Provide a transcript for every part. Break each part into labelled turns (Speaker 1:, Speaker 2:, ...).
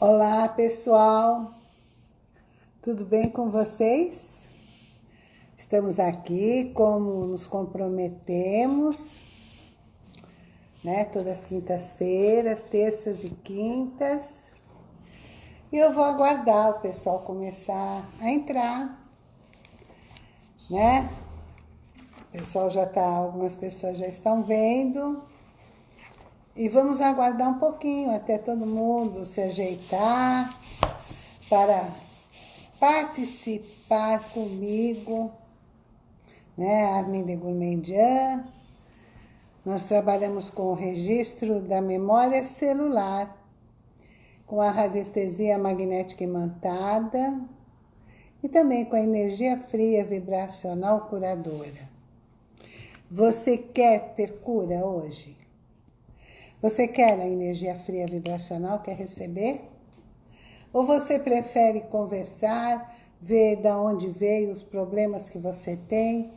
Speaker 1: Olá, pessoal. Tudo bem com vocês? Estamos aqui como nos comprometemos, né? Todas as quintas-feiras, terças e quintas. E eu vou aguardar o pessoal começar a entrar, né? O pessoal já tá, algumas pessoas já estão vendo. E vamos aguardar um pouquinho até todo mundo se ajeitar para participar comigo, né, Armin Gourmandian. Nós trabalhamos com o registro da memória celular, com a radiestesia magnética imantada e também com a energia fria vibracional curadora. Você quer ter cura hoje? Você quer a energia fria vibracional, quer receber? Ou você prefere conversar, ver de onde veio os problemas que você tem?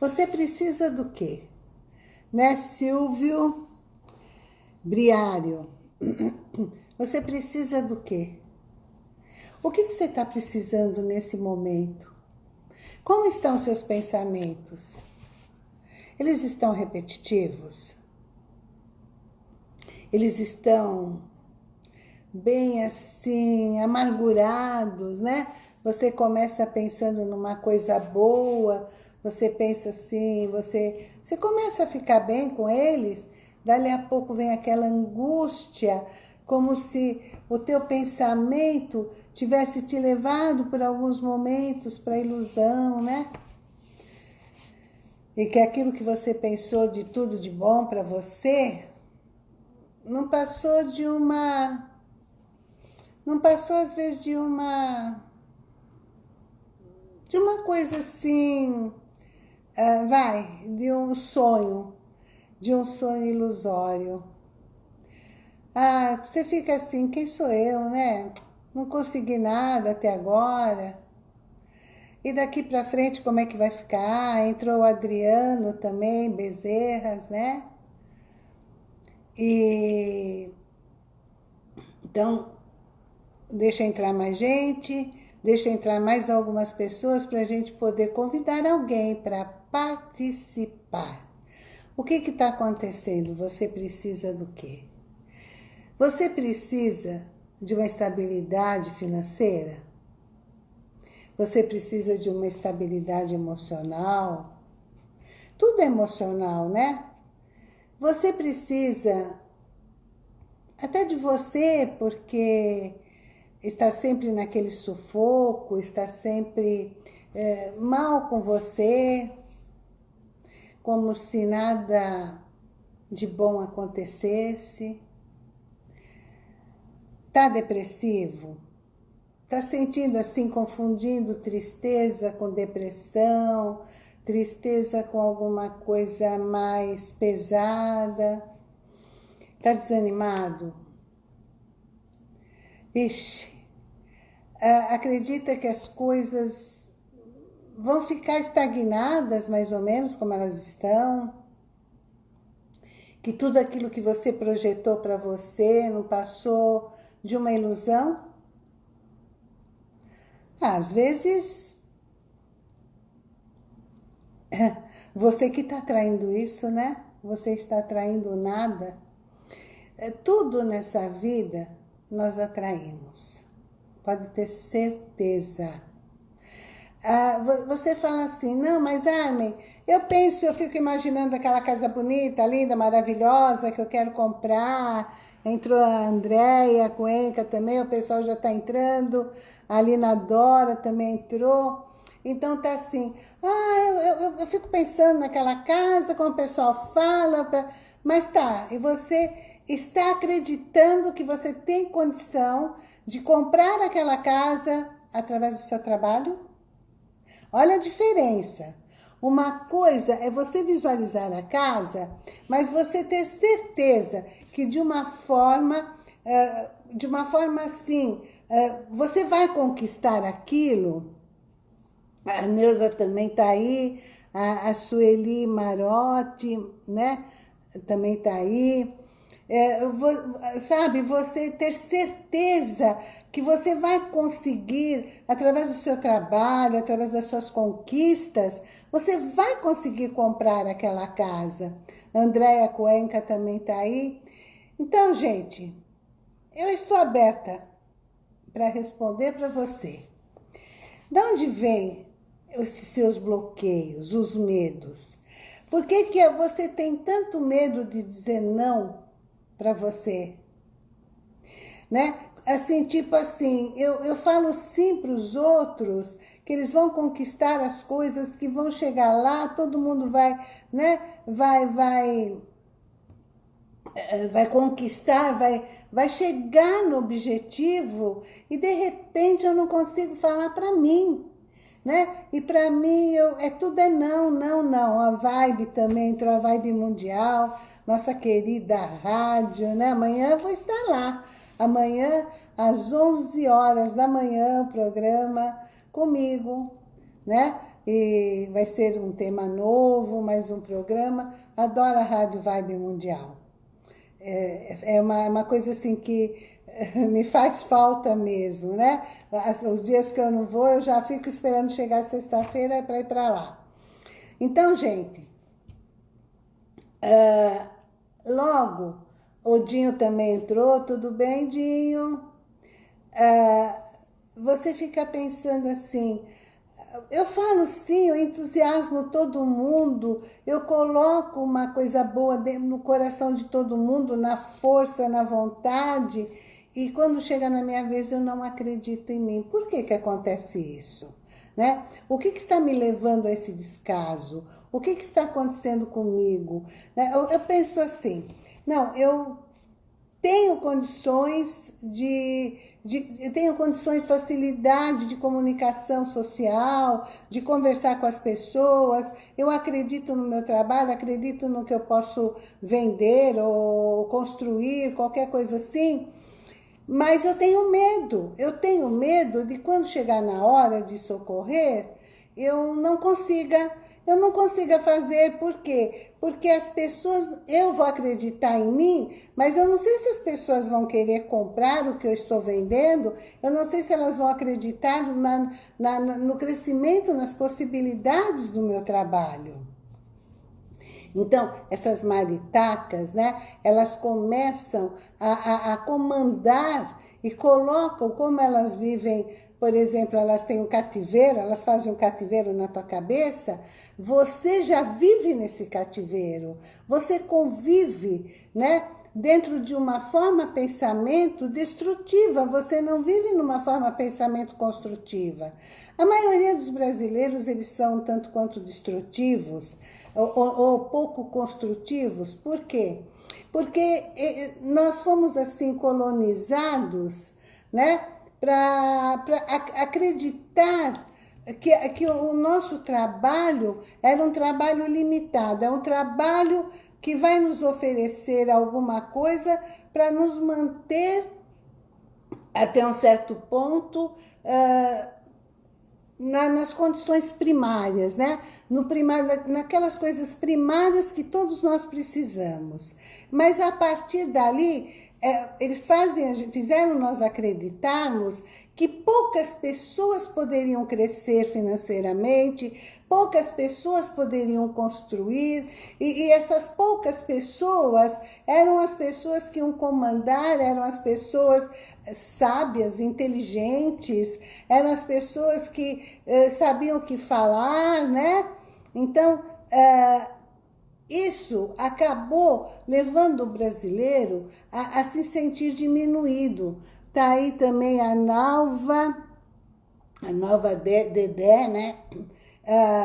Speaker 1: Você precisa do quê? Né, Silvio Briário? Você precisa do quê? O que, que você está precisando nesse momento? Como estão seus pensamentos? Eles estão repetitivos? Eles estão bem assim, amargurados, né? Você começa pensando numa coisa boa, você pensa assim, você, você começa a ficar bem com eles, dali a pouco vem aquela angústia, como se o teu pensamento tivesse te levado por alguns momentos para a ilusão, né? E que aquilo que você pensou de tudo de bom para você, não passou de uma... Não passou, às vezes, de uma... De uma coisa assim... Uh, vai, de um sonho. De um sonho ilusório. Ah, você fica assim, quem sou eu, né? Não consegui nada até agora. E daqui para frente, como é que vai ficar? Entrou o Adriano também, Bezerras, né? E então, deixa entrar mais gente, deixa entrar mais algumas pessoas para a gente poder convidar alguém para participar. O que está acontecendo? Você precisa do quê? Você precisa de uma estabilidade financeira? Você precisa de uma estabilidade emocional? Tudo é emocional, né? Você precisa até de você, porque está sempre naquele sufoco, está sempre é, mal com você, como se nada de bom acontecesse. Está depressivo? Está sentindo assim, confundindo tristeza com depressão, tristeza com alguma coisa mais pesada, está desanimado? Ixi, acredita que as coisas vão ficar estagnadas mais ou menos como elas estão? Que tudo aquilo que você projetou para você não passou de uma ilusão? Às vezes Você que está traindo isso, né? Você está atraindo nada. É, tudo nessa vida nós atraímos. Pode ter certeza. Ah, você fala assim, não, mas Armin, eu penso, eu fico imaginando aquela casa bonita, linda, maravilhosa, que eu quero comprar. Entrou a Andréia, a Cuenca também, o pessoal já está entrando. A Lina Dora também entrou. Então tá assim, ah, eu, eu, eu fico pensando naquela casa, como o pessoal fala, pra... mas tá, e você está acreditando que você tem condição de comprar aquela casa através do seu trabalho? Olha a diferença. Uma coisa é você visualizar a casa, mas você ter certeza que de uma forma, eh, de uma forma assim, eh, você vai conquistar aquilo a Neuza também está aí, a, a Sueli Marotti, né? Também está aí. é, sabe, você ter certeza que você vai conseguir, através do seu trabalho, através das suas conquistas, você vai conseguir comprar aquela casa. Andréia Cuenca também está aí. Então, gente, eu estou aberta para responder para você. De onde vem esses seus bloqueios, os medos? Por que, que você tem tanto medo de dizer não para você. Né? Assim, tipo assim, eu, eu falo sim para os outros que eles vão conquistar as coisas, que vão chegar lá, todo mundo vai, né? Vai, vai, eh, vai conquistar, vai, vai chegar no objetivo e de repente eu não consigo falar para mim, né? E para mim eu, é tudo é não, não, não. A vibe também entrou a vibe mundial, nossa querida rádio, né? Amanhã vou estar lá. Amanhã, às 11 horas da manhã, o programa comigo, né? E vai ser um tema novo, mais um programa. Adoro a Rádio Vibe Mundial. É, é uma, uma coisa assim que me faz falta mesmo, né? Os dias que eu não vou, eu já fico esperando chegar sexta-feira para ir para lá. Então, gente, uh, Logo, o Dinho também entrou, tudo bem, Dinho? Ah, você fica pensando assim, eu falo sim, eu entusiasmo todo mundo, eu coloco uma coisa boa no coração de todo mundo, na força, na vontade, e quando chega na minha vez eu não acredito em mim. Por que que acontece isso? Né? O que, que está me levando a esse descaso? O que, que está acontecendo comigo? Né? Eu, eu penso assim, não, eu tenho condições de, de eu tenho condições, facilidade de comunicação social, de conversar com as pessoas, eu acredito no meu trabalho, acredito no que eu posso vender ou construir, qualquer coisa assim, mas eu tenho medo, eu tenho medo de quando chegar na hora de socorrer, eu não consiga eu não consiga fazer, por quê? Porque as pessoas, eu vou acreditar em mim, mas eu não sei se as pessoas vão querer comprar o que eu estou vendendo, eu não sei se elas vão acreditar na, na, no crescimento, nas possibilidades do meu trabalho. Então, essas maritacas, né, elas começam a, a, a comandar e colocam como elas vivem por exemplo, elas têm um cativeiro, elas fazem um cativeiro na tua cabeça, você já vive nesse cativeiro, você convive, né? Dentro de uma forma pensamento destrutiva, você não vive numa forma pensamento construtiva. A maioria dos brasileiros, eles são tanto quanto destrutivos, ou, ou, ou pouco construtivos, por quê? Porque nós fomos assim colonizados, né? para acreditar que, que o nosso trabalho era um trabalho limitado, é um trabalho que vai nos oferecer alguma coisa para nos manter até um certo ponto uh, na, nas condições primárias, né? No primário, naquelas coisas primárias que todos nós precisamos. Mas a partir dali, é, eles fazem, fizeram nós acreditarmos que poucas pessoas poderiam crescer financeiramente, poucas pessoas poderiam construir, e, e, essas poucas pessoas eram as pessoas que iam comandar, eram as pessoas sábias, inteligentes, eram as pessoas que eh, sabiam o que falar, né? Então, eh, isso acabou levando o brasileiro a, a se sentir diminuído. Tá aí também a Nalva, a Nova Dedé, né?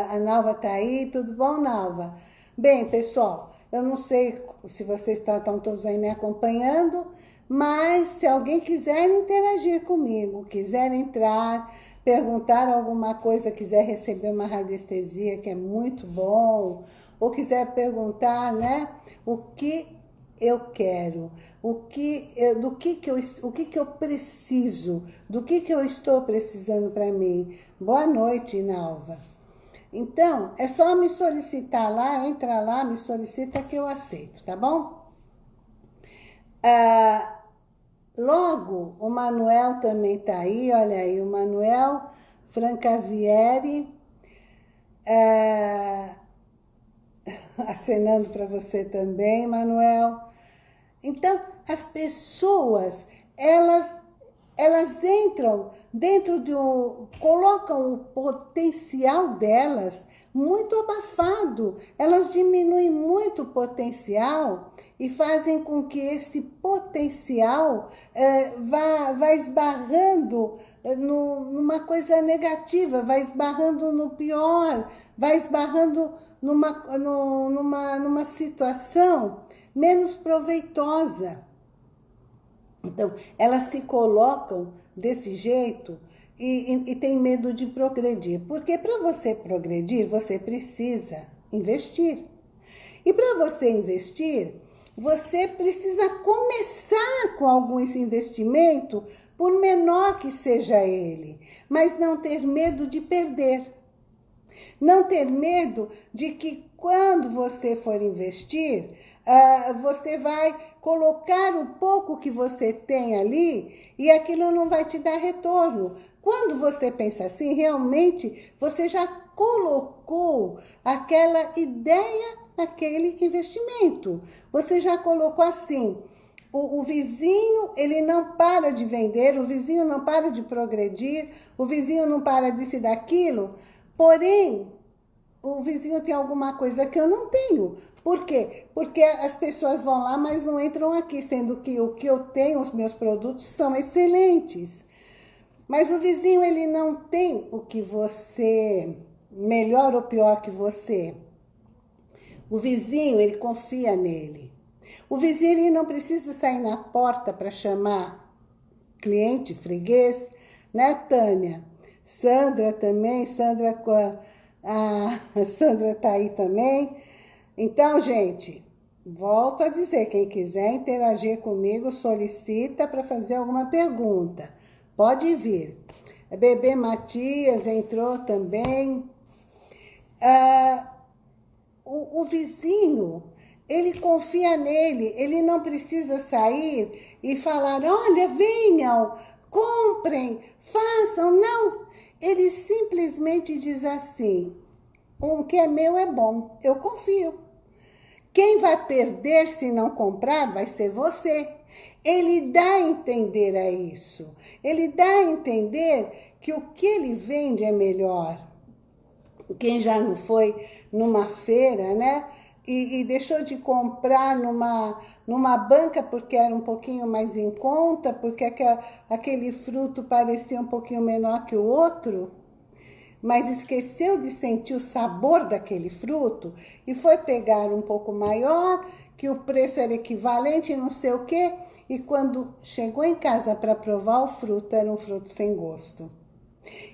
Speaker 1: A Nalva tá aí, tudo bom, Nalva? Bem, pessoal, eu não sei se vocês estão todos aí me acompanhando, mas se alguém quiser interagir comigo, quiser entrar, perguntar alguma coisa, quiser receber uma radiestesia, que é muito bom, ou quiser perguntar, né, o que eu quero, o que, do que, que, eu, o que, que eu preciso, do que, que eu estou precisando para mim. Boa noite, Nalva. Então, é só me solicitar lá, entra lá, me solicita que eu aceito, tá bom? Ah, logo, o Manuel também está aí, olha aí, o Manuel Francavieri, ah, acenando para você também, Manuel. Então, as pessoas, elas, elas entram dentro de um... colocam o potencial delas muito abafado. Elas diminuem muito o potencial e fazem com que esse potencial é, vá, vá esbarrando é, no, numa coisa negativa, vai esbarrando no pior, vai esbarrando numa, no, numa, numa situação menos proveitosa. Então, elas se colocam desse jeito e, e, e tem medo de progredir. Porque para você progredir, você precisa investir. E para você investir, você precisa começar com algum investimento, por menor que seja ele, mas não ter medo de perder. Não ter medo de que quando você for investir, uh, você vai colocar o pouco que você tem ali e aquilo não vai te dar retorno. Quando você pensa assim, realmente você já colocou aquela ideia naquele investimento. Você já colocou assim, o, o, vizinho, ele não para de vender, o vizinho não para de progredir, o vizinho não para disso e daquilo, porém, o vizinho tem alguma coisa que eu não tenho. Por quê? Porque as pessoas vão lá, mas não entram aqui, sendo que o que eu tenho, os meus produtos, são excelentes. Mas o vizinho, ele não tem o que você, melhor ou pior que você. O vizinho, ele confia nele. O vizinho, ele não precisa sair na porta para chamar cliente, freguês, né, Tânia? Sandra também, Sandra com a, a Sandra tá aí também. Então, gente, volto a dizer, quem quiser interagir comigo, solicita para fazer alguma pergunta. Pode vir. Bebê Matias entrou também. Ah, o, o vizinho, ele confia nele, ele não precisa sair e falar, olha, venham, comprem, façam, não. Ele simplesmente diz assim, o que é meu é bom, eu confio. Quem vai perder se não comprar vai ser você. Ele dá a entender a isso. Ele dá a entender que o que ele vende é melhor. Quem já não foi numa feira, né? E, e, deixou de comprar numa, numa banca porque era um pouquinho mais em conta, porque aquele, fruto parecia um pouquinho menor que o outro, mas esqueceu de sentir o sabor daquele fruto e foi pegar um pouco maior, que o preço era equivalente, não sei o quê, e quando chegou em casa para provar o fruto, era um fruto sem gosto.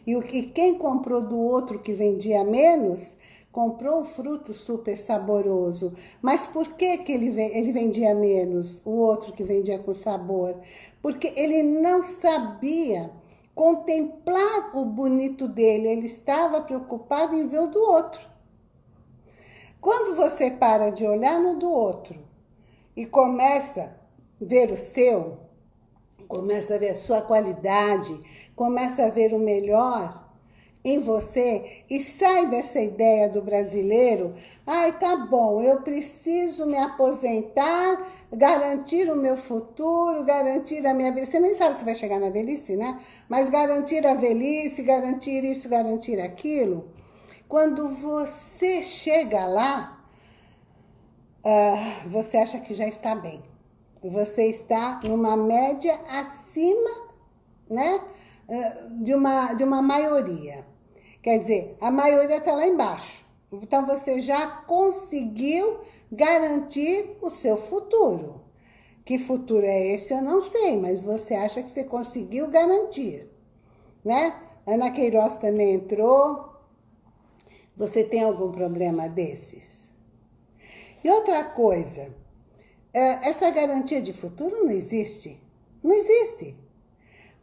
Speaker 1: E, o, e quem comprou do outro que vendia menos, comprou um fruto super saboroso. Mas por que, que ele, ele vendia menos, o outro que vendia com sabor? Porque ele não sabia contemplar o bonito dele, ele estava preocupado em ver o do outro. Quando você para de olhar no do outro e começa ver o seu, começa a ver a sua qualidade, começa a ver o melhor em você e sai dessa ideia do brasileiro, ai, tá bom, eu preciso me aposentar, garantir o meu futuro, garantir a minha velhice. Você nem sabe se vai chegar na velhice, né? Mas garantir a velhice, garantir isso, garantir aquilo. Quando você chega lá, uh, você acha que já está bem você está numa média acima né, de, uma, de uma maioria. Quer dizer, a maioria está lá embaixo. Então, você já conseguiu garantir o seu futuro. Que futuro é esse, eu não sei, mas você acha que você conseguiu garantir, né? Ana Queiroz também entrou. Você tem algum problema desses? E outra coisa, é, essa garantia de futuro não existe. Não existe.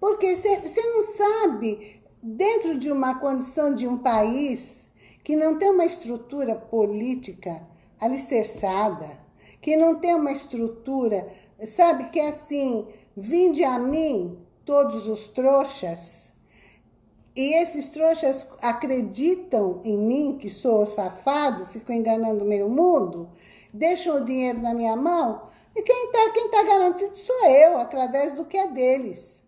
Speaker 1: Porque você não sabe, dentro de uma condição de um país que não tem uma estrutura política alicerçada, que não tem uma estrutura sabe, que é assim, vinde a mim todos os trouxas, e esses trouxas acreditam em mim, que sou safado, fico enganando meio mundo, deixam o dinheiro na minha mão, e quem está quem tá garantido sou eu, através do que é deles.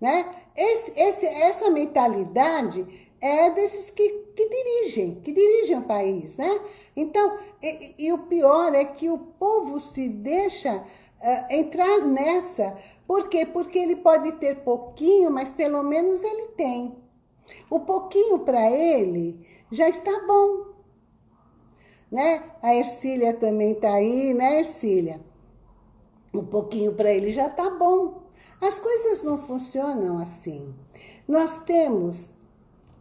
Speaker 1: Né? Esse, esse, essa mentalidade é desses que, que dirigem, que dirigem o país, né? Então, e, e o pior é que o povo se deixa uh, entrar nessa. Por quê? Porque ele pode ter pouquinho, mas pelo menos ele tem. O pouquinho para ele já está bom. Né? A Ercília também está aí, né, Ercília? Um pouquinho para ele já está bom. As coisas não funcionam assim. Nós temos,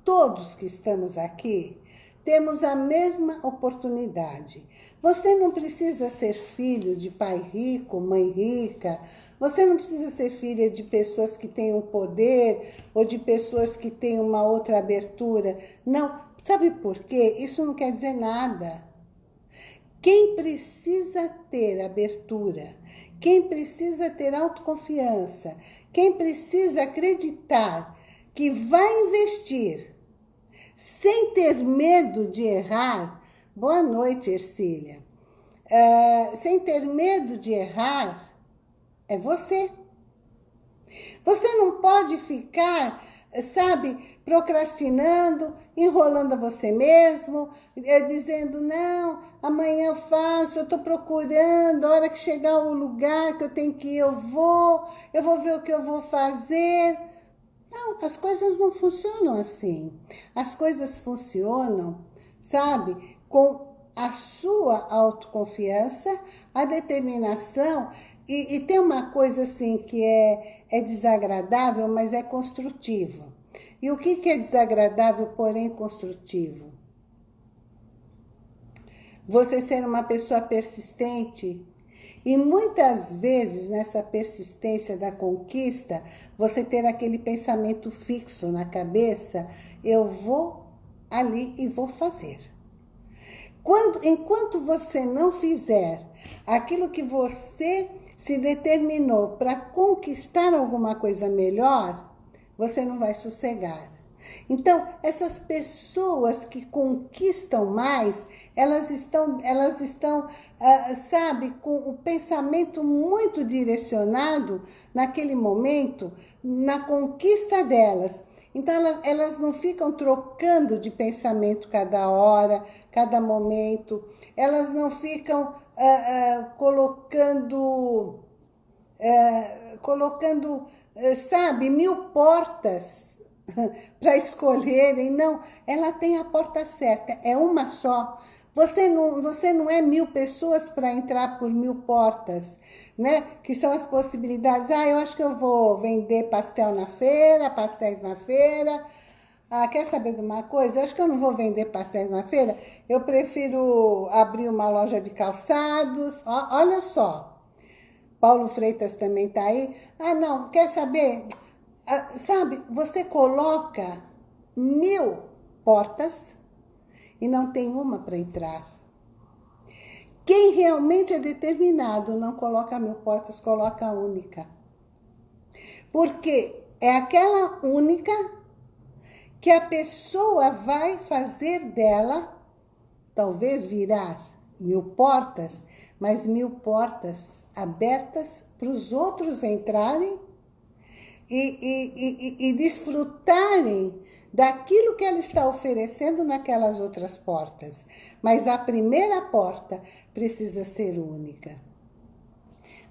Speaker 1: todos que estamos aqui, temos a mesma oportunidade. Você não precisa ser filho de pai rico, mãe rica. Você não precisa ser filha de pessoas que têm um poder ou de pessoas que têm uma outra abertura. Não. Sabe por quê? Isso não quer dizer nada. Quem precisa ter abertura, quem precisa ter autoconfiança, quem precisa acreditar que vai investir sem ter medo de errar, boa noite, Ercília, uh, sem ter medo de errar, é você. Você não pode ficar, sabe, procrastinando, enrolando a você mesmo, é, dizendo, não, amanhã eu faço, eu estou procurando, a hora que chegar o lugar que eu tenho que ir, eu vou, eu vou ver o que eu vou fazer. Não, as coisas não funcionam assim. As coisas funcionam, sabe, com a sua autoconfiança, a determinação, e, e tem uma coisa assim que é, é desagradável, mas é construtiva e o que é desagradável, porém construtivo? Você ser uma pessoa persistente e muitas vezes nessa persistência da conquista, você ter aquele pensamento fixo na cabeça, eu vou ali e vou fazer. Quando, enquanto você não fizer aquilo que você se determinou para conquistar alguma coisa melhor, você não vai sossegar. Então, essas pessoas que conquistam mais, elas estão, elas estão uh, sabe, com o pensamento muito direcionado naquele momento, na conquista delas. Então, elas, elas não ficam trocando de pensamento cada hora, cada momento. Elas não ficam uh, uh, colocando... colocando sabe, mil portas para escolherem. Não, ela tem a porta certa, é uma só. Você não, você não é mil pessoas para entrar por mil portas, né? Que são as possibilidades. Ah, eu acho que eu vou vender pastel na feira, pastéis na feira. Ah, quer saber de uma coisa? Eu acho que eu não vou vender pastéis na feira. Eu prefiro abrir uma loja de calçados. Olha só, Paulo Freitas também está aí. Ah, não, quer saber? Ah, sabe, você coloca mil portas e não tem uma para entrar. Quem realmente é determinado não coloca mil portas, coloca a única. Porque é aquela única que a pessoa vai fazer dela, talvez virar mil portas, mas mil portas abertas para os outros entrarem e, e, e, e desfrutarem daquilo que ela está oferecendo naquelas outras portas. Mas a primeira porta precisa ser única.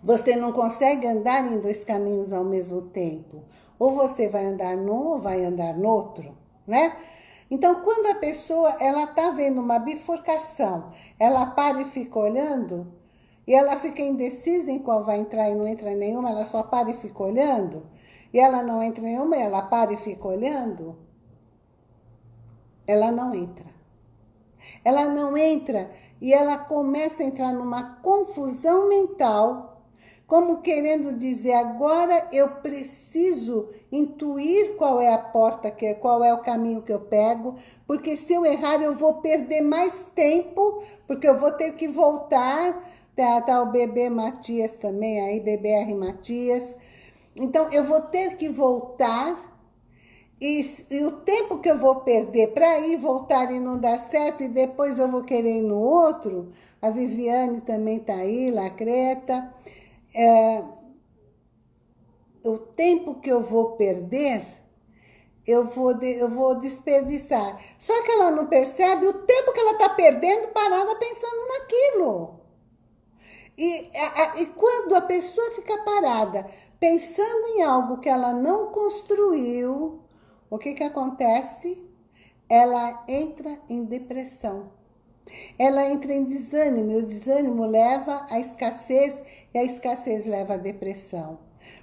Speaker 1: Você não consegue andar em dois caminhos ao mesmo tempo. Ou você vai andar num ou vai andar no outro, né? Então, quando a pessoa ela está vendo uma bifurcação, ela para e fica olhando, e ela fica indecisa em qual vai entrar e não entra nenhuma, ela só para e fica olhando, e ela não entra nenhuma, ela para e fica olhando, ela não entra. Ela não entra e ela começa a entrar numa confusão mental, como querendo dizer, agora eu preciso intuir qual é a porta, que qual é o caminho que eu pego, porque se eu errar eu vou perder mais tempo, porque eu vou ter que voltar Tá, tá o bebê Matias também aí, BBR Matias. Então, eu vou ter que voltar e, e, o tempo que eu vou perder para ir, voltar e não dar certo, e depois eu vou querer ir no outro, a Viviane também está aí, Lacreta. É, o tempo que eu vou perder, eu vou, de, eu vou desperdiçar. Só que ela não percebe o tempo que ela está perdendo parada pensando naquilo. E, a, e quando a pessoa fica parada pensando em algo que ela não construiu, o que, que acontece? Ela entra em depressão. Ela entra em desânimo, e o desânimo leva à escassez, e a escassez leva à depressão,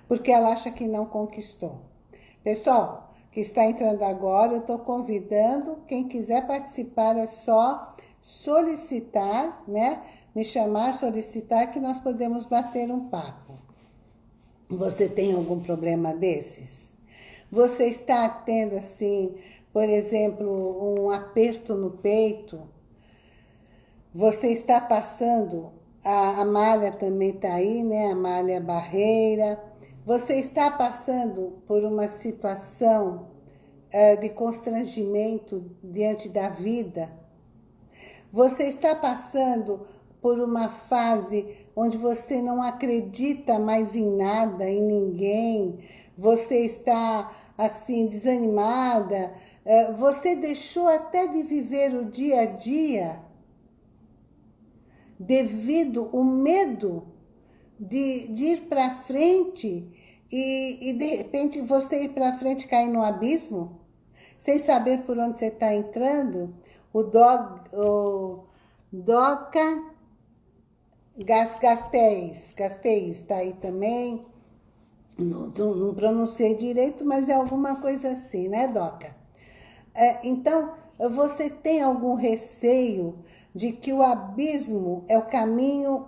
Speaker 1: porque ela acha que não conquistou. Pessoal, que está entrando agora, eu estou convidando, quem quiser participar é só solicitar, né? Me chamar, solicitar, que nós podemos bater um papo. Você tem algum problema desses? Você está tendo, assim, por exemplo, um aperto no peito? Você está passando, a, a malha também está aí, né? A malha barreira. Você está passando por uma situação é, de constrangimento diante da vida? Você está passando por uma fase onde você não acredita mais em nada, em ninguém, você está assim desanimada, eh, você deixou até de viver o dia a dia devido ao medo de, de ir para frente e, e, de repente você ir para frente cair no abismo, sem saber por onde você está entrando, o, dog, o Doca Gasteis, Gasteis está aí também, não, não, pronunciei direito, mas é alguma coisa assim, né, Doca? É, então, você tem algum receio de que o abismo é o caminho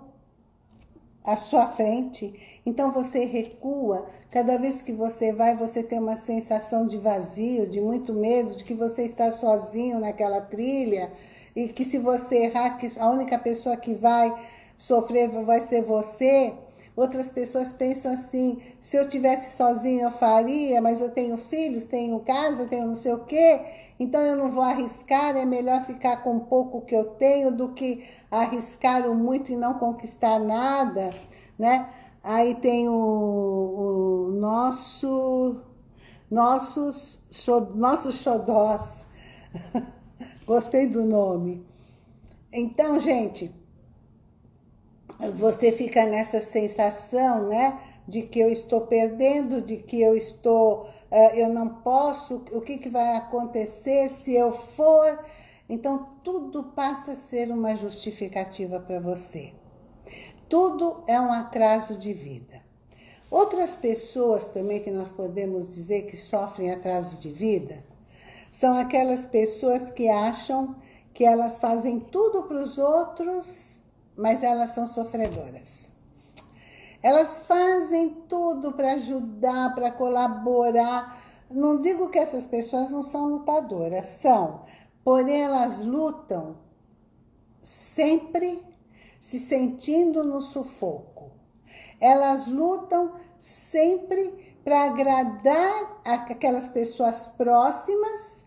Speaker 1: à sua frente, então você recua, cada vez que você vai, você tem uma sensação de vazio, de muito medo, de que você está sozinho naquela trilha, e que se você errar, a única pessoa que vai sofrer vai ser você, Outras pessoas pensam assim, se eu tivesse sozinho eu faria, mas eu tenho filhos, tenho casa, tenho não sei o quê, então eu não vou arriscar, é melhor ficar com pouco que eu tenho do que arriscar o muito e não conquistar nada, né? Aí tem o, o nosso, nossos, nossos xodós. Gostei do nome. Então, gente, você fica nessa sensação, né? De que eu estou perdendo, de que eu estou, uh, eu não posso, o que, que vai acontecer se eu for? Então, tudo passa a ser uma justificativa para você. Tudo é um atraso de vida. Outras pessoas também que nós podemos dizer que sofrem atraso de vida, são aquelas pessoas que acham que elas fazem tudo para os outros mas elas são sofredoras. Elas fazem tudo para ajudar, para colaborar. Não digo que essas pessoas não são lutadoras, são. Porém, elas lutam sempre se sentindo no sufoco. Elas lutam sempre para agradar aquelas pessoas próximas,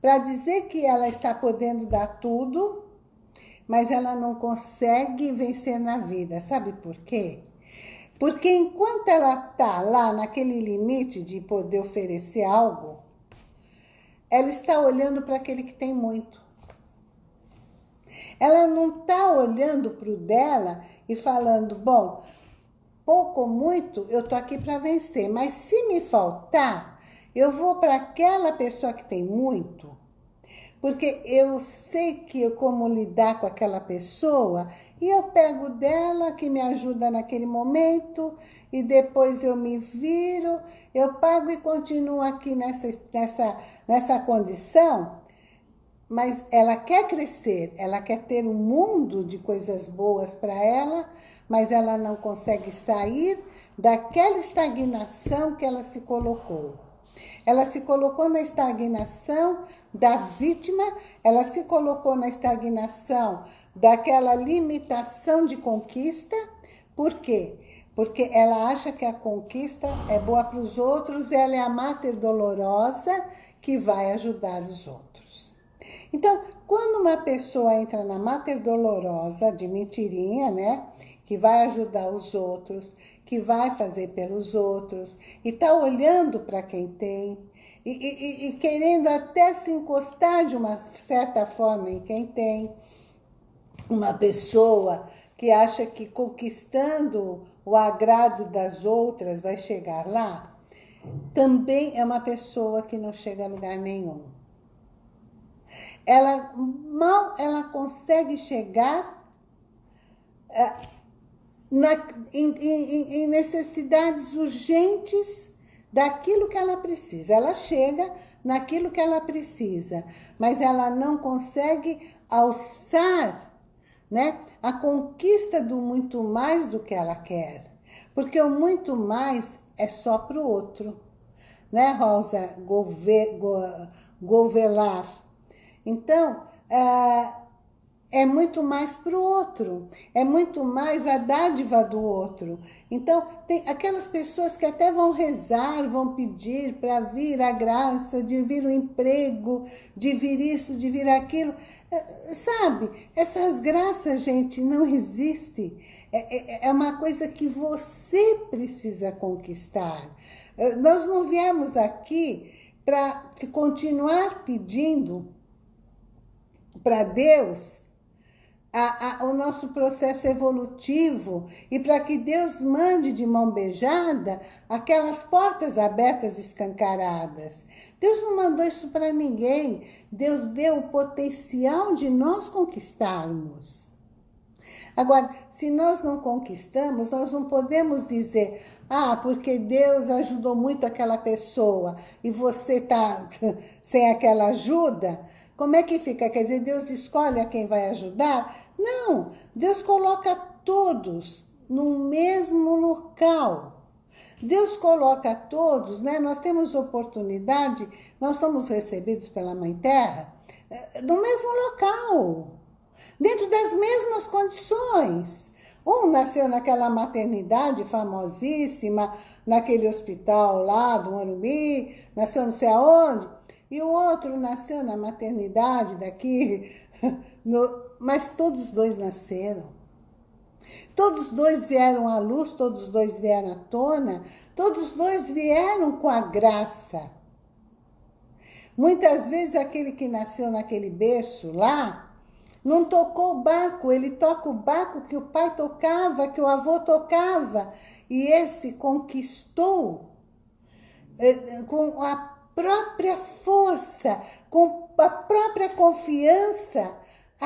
Speaker 1: para dizer que ela está podendo dar tudo, mas ela não consegue vencer na vida. Sabe por quê? Porque enquanto ela está lá naquele limite de poder oferecer algo, ela está olhando para aquele que tem muito. Ela não está olhando para o dela e falando, bom, pouco ou muito, eu estou aqui para vencer, mas se me faltar, eu vou para aquela pessoa que tem muito porque eu sei que como lidar com aquela pessoa e eu pego dela que me ajuda naquele momento e depois eu me viro, eu pago e continuo aqui nessa, nessa, nessa condição, mas ela quer crescer, ela quer ter um mundo de coisas boas para ela, mas ela não consegue sair daquela estagnação que ela se colocou. Ela se colocou na estagnação da vítima, ela se colocou na estagnação daquela limitação de conquista. Por quê? Porque ela acha que a conquista é boa para os outros, ela é a máter dolorosa que vai ajudar os outros. Então, quando uma pessoa entra na máter dolorosa de mentirinha, né? Que vai ajudar os outros, que vai fazer pelos outros, e tá olhando para quem tem, e, e, e, querendo até se encostar de uma certa forma em quem tem. Uma pessoa que acha que conquistando o agrado das outras vai chegar lá, também é uma pessoa que não chega a lugar nenhum. Ela mal ela consegue chegar é, na, em, em, em necessidades urgentes daquilo que ela precisa. Ela chega naquilo que ela precisa, mas ela não consegue alçar né, a conquista do muito mais do que ela quer. Porque o muito mais é só para o outro. Né, Rosa Gove, Go, Govelar? Então, é, é muito mais para o outro, é muito mais a dádiva do outro. Então, tem aquelas pessoas que até vão rezar, vão pedir para vir a graça, de vir o emprego, de vir isso, de vir aquilo. É, sabe, essas graças, gente, não existem. É, é, é uma coisa que você precisa conquistar. É, nós não viemos aqui para continuar pedindo para Deus a, a, o nosso processo evolutivo e para que Deus mande de mão beijada aquelas portas abertas escancaradas. Deus não mandou isso para ninguém. Deus deu o potencial de nós conquistarmos. Agora, se nós não conquistamos, nós não podemos dizer ah, porque Deus ajudou muito aquela pessoa e você está sem aquela ajuda. Como é que fica? Quer dizer, Deus escolhe a quem vai ajudar? Não, Deus coloca todos no mesmo local. Deus coloca todos, né? Nós temos oportunidade, nós somos recebidos pela Mãe Terra eh, no mesmo local, dentro das mesmas condições. Um nasceu naquela maternidade famosíssima, naquele hospital lá do Morumbi, nasceu não sei aonde, e o outro nasceu na maternidade daqui, no, mas todos dois nasceram. Todos dois vieram à luz, todos dois vieram à tona, todos dois vieram com a graça. Muitas vezes aquele que nasceu naquele berço lá, não tocou o barco, ele toca o barco que o pai tocava, que o avô tocava. E esse conquistou eh, com a própria força, com a própria confiança,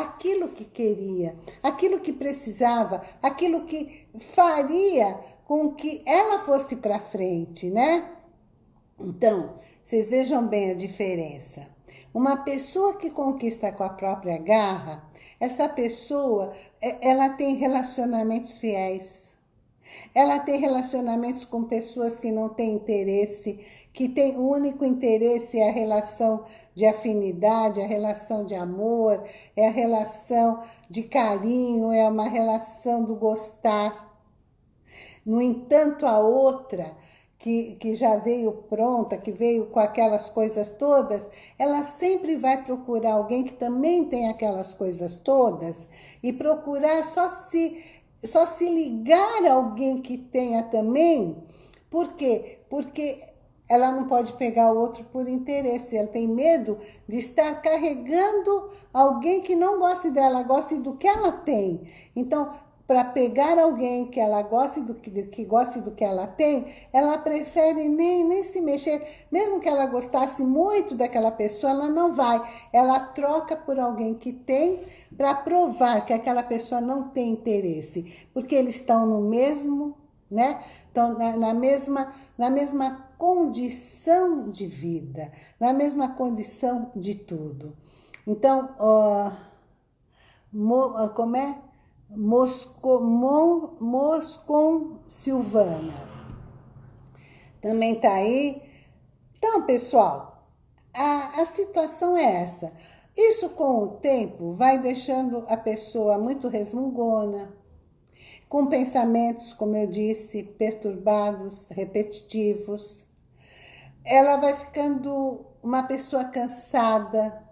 Speaker 1: aquilo que queria, aquilo que precisava, aquilo que faria com que ela fosse para frente, né? Então, vocês vejam bem a diferença. Uma pessoa que conquista com a própria garra, essa pessoa, é, ela tem relacionamentos fiéis. Ela tem relacionamentos com pessoas que não têm interesse, que tem o único interesse é a relação de afinidade, a relação de amor, é a relação de carinho, é uma relação do gostar. No entanto, a outra, que, que já veio pronta, que veio com aquelas coisas todas, ela sempre vai procurar alguém que também tem aquelas coisas todas e procurar só se, só se ligar a alguém que tenha também. Por quê? Porque ela não pode pegar o outro por interesse, ela tem medo de estar carregando alguém que não goste dela, goste do que ela tem. Então, para pegar alguém que ela goste do que, que goste do que ela tem, ela prefere nem, nem se mexer. Mesmo que ela gostasse muito daquela pessoa, ela não vai. Ela troca por alguém que tem para provar que aquela pessoa não tem interesse. Porque eles estão no mesmo, né? Estão na, na mesma, na mesma condição de vida, na mesma condição de tudo. Então, ó, mo, como é? Mosco, Mon, Moscon Silvana. Também está aí. Então, pessoal, a, a situação é essa. Isso, com o tempo, vai deixando a pessoa muito resmungona, com pensamentos, como eu disse, perturbados, repetitivos. Ela vai ficando uma pessoa cansada.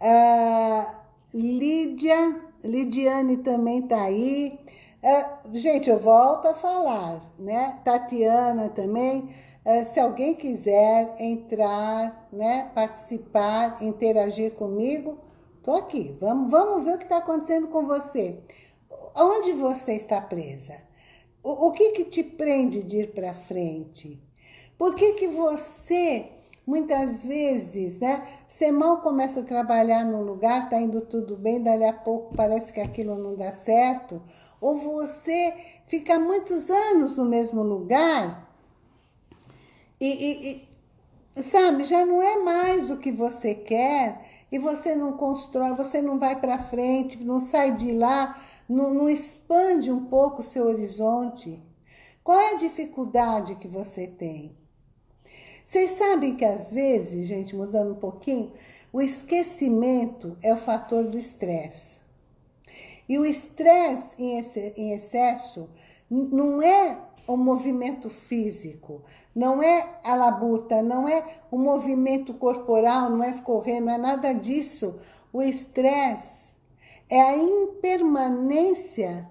Speaker 1: Ah, Lídia, Lidiane também está aí. Ah, gente, eu volto a falar, né? Tatiana também eh, se alguém quiser entrar, né, participar, interagir comigo, estou aqui. Vamos, vamos ver o que está acontecendo com você. Onde você está presa? O, o que, que te prende de ir para frente? Por que, que você, muitas vezes, né, você mal começa a trabalhar num lugar, está indo tudo bem, dali a pouco parece que aquilo não dá certo, ou você fica muitos anos no mesmo lugar e, e, e, sabe, já não é mais o que você quer e você não constrói, você não vai para frente, não sai de lá, não, não expande um pouco o seu horizonte. Qual é a dificuldade que você tem? Vocês sabem que às vezes, gente, mudando um pouquinho, o esquecimento é o fator do estresse. E o estresse em excesso não é o movimento físico, não é a labuta, não é o movimento corporal, não é escorrer, não é nada disso. O estresse é a impermanência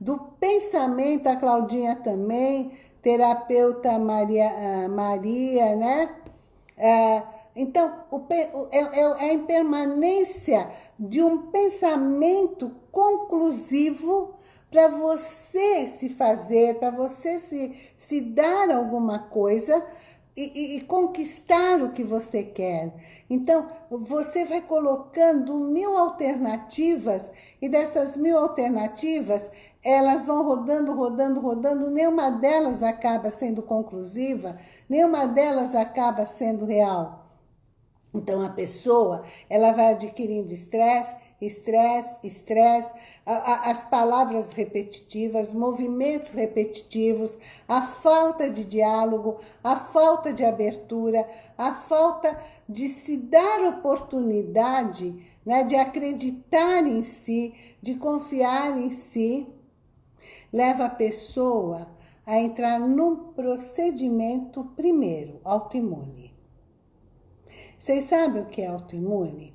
Speaker 1: do pensamento, a Claudinha também, terapeuta Maria, ah, Maria né? É, então, é, é, é a impermanência de um pensamento conclusivo para você se fazer, para você se, se dar alguma coisa e, e, e, conquistar o que você quer. Então, você vai colocando mil alternativas e dessas mil alternativas, elas vão rodando, rodando, rodando, nenhuma delas acaba sendo conclusiva, nenhuma delas acaba sendo real. Então, a pessoa, ela vai adquirindo estresse, estresse, estresse, as palavras repetitivas, movimentos repetitivos, a falta de diálogo, a falta de abertura, a falta de se dar oportunidade né, de acreditar em si, de confiar em si, leva a pessoa a entrar num procedimento primeiro, autoimune. Vocês sabem o que é autoimune?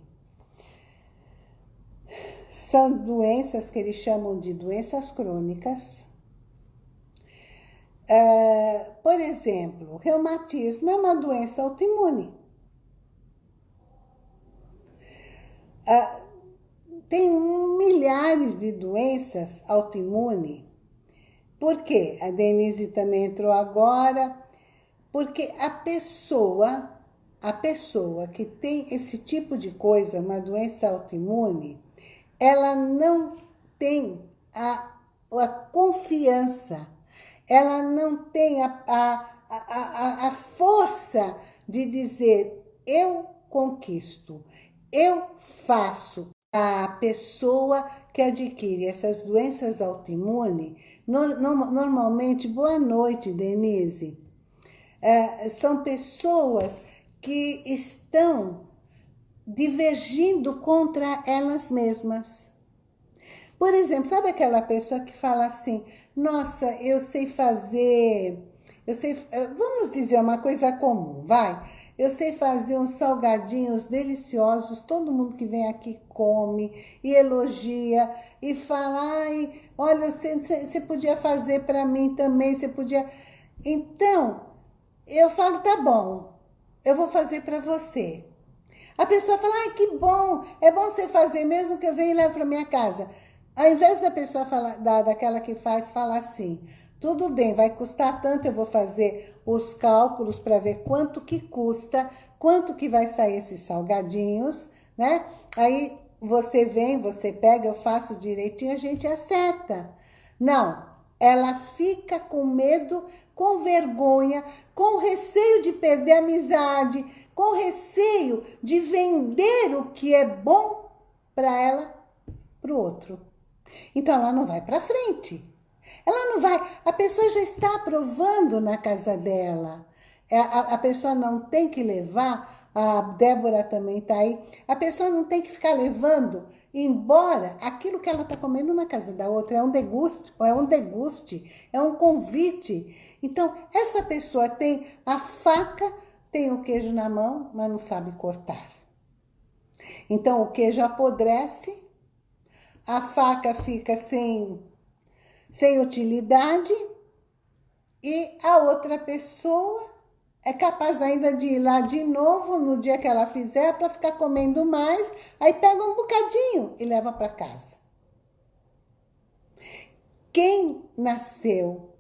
Speaker 1: São doenças que eles chamam de doenças crônicas. É, por exemplo, o reumatismo é uma doença autoimune. É, tem milhares de doenças autoimunes. Por quê? A Denise também entrou agora. Porque a pessoa, a pessoa que tem esse tipo de coisa, uma doença autoimune, ela não tem a, a confiança, ela não tem a, a, a, a força de dizer, eu conquisto, eu faço. A pessoa que adquire essas doenças autoimunes, no, no, normalmente, boa noite, Denise, é, são pessoas que estão divergindo contra elas mesmas. Por exemplo, sabe aquela pessoa que fala assim, nossa, eu sei fazer, eu sei, eh, vamos dizer uma coisa comum, vai, eu sei fazer uns salgadinhos deliciosos, todo mundo que vem aqui come e elogia e fala, ai, olha, você podia fazer para mim também, você podia... Então, eu falo, tá bom, eu vou fazer para você. A pessoa fala, ai, que bom, é bom você fazer, mesmo que eu venha e leve para minha casa. Ao invés da pessoa falar, da, daquela que faz, falar assim, tudo bem, vai custar tanto, eu vou fazer os cálculos para ver quanto que custa, quanto que vai sair esses salgadinhos, né? Aí você vem, você pega, eu faço direitinho, a gente acerta. Não, ela fica com medo, com vergonha, com receio de perder a amizade, com receio de vender o que é bom para ela para o outro. Então ela não vai para frente. Ela não vai, a pessoa já está aprovando na casa dela. É, a, pessoa não tem que levar a Débora também está aí. A pessoa não tem que ficar levando embora aquilo que ela está comendo na casa da outra é um deguste, é um deguste, é um convite. Então, essa pessoa tem a faca, tem o queijo na mão, mas não sabe cortar. Então, o queijo apodrece, a faca fica sem, sem utilidade e a outra pessoa é capaz ainda de ir lá de novo no dia que ela fizer para ficar comendo mais, aí pega um bocadinho e leva para casa. Quem nasceu,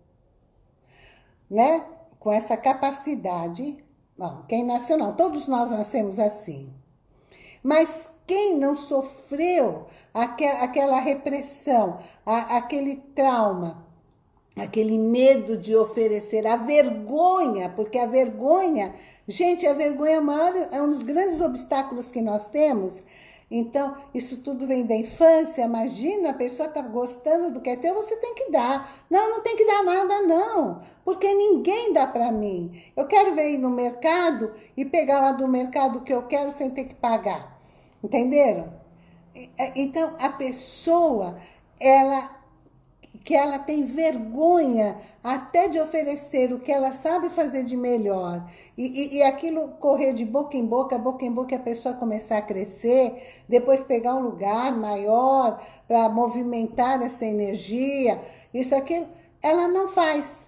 Speaker 1: né, com essa capacidade, não, quem nasceu não, todos nós nascemos assim, mas quem não sofreu aquela repressão, aquele trauma, aquele medo de oferecer, a vergonha, porque a vergonha, gente, a vergonha é, maior, é um dos grandes obstáculos que nós temos. Então, isso tudo vem da infância, imagina, a pessoa está gostando do que é teu, você tem que dar. Não, não tem que dar nada não, porque ninguém dá para mim. Eu quero ver ir no mercado e pegar lá do mercado o que eu quero sem ter que pagar. Entenderam? Então, a pessoa, ela que ela tem vergonha até de oferecer o que ela sabe fazer de melhor. E, e, e, aquilo correr de boca em boca, boca em boca, a pessoa começar a crescer, depois pegar um lugar maior para movimentar essa energia, isso aqui, ela não faz.